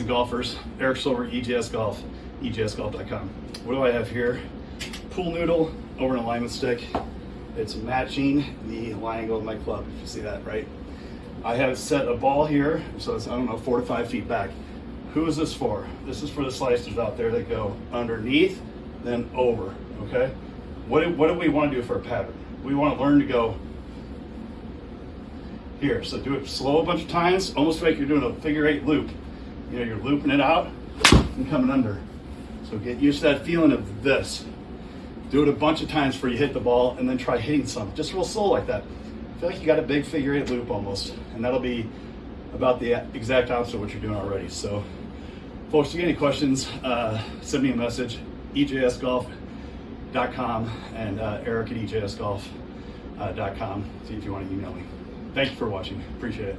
of golfers, Eric Silver, EJS Golf, E EJSGolf.com. What do I have here? Pool noodle over an alignment stick. It's matching the line angle of my club, if you see that, right? I have set a ball here, so it's, I don't know, four to five feet back. Who is this for? This is for the slicers out there that go underneath, then over, okay? What do, what do we want to do for a pattern? We want to learn to go here. So do it slow a bunch of times, almost like you're doing a figure eight loop. You know, you're looping it out and coming under. So get used to that feeling of this. Do it a bunch of times before you hit the ball and then try hitting some, just real slow like that. I feel like you got a big figure eight loop almost, and that'll be about the exact opposite of what you're doing already. So folks, if you get any questions, uh, send me a message, ejsgolf.com and uh, eric at ejsgolf.com. See if you want to email me. Thank you for watching. Appreciate it.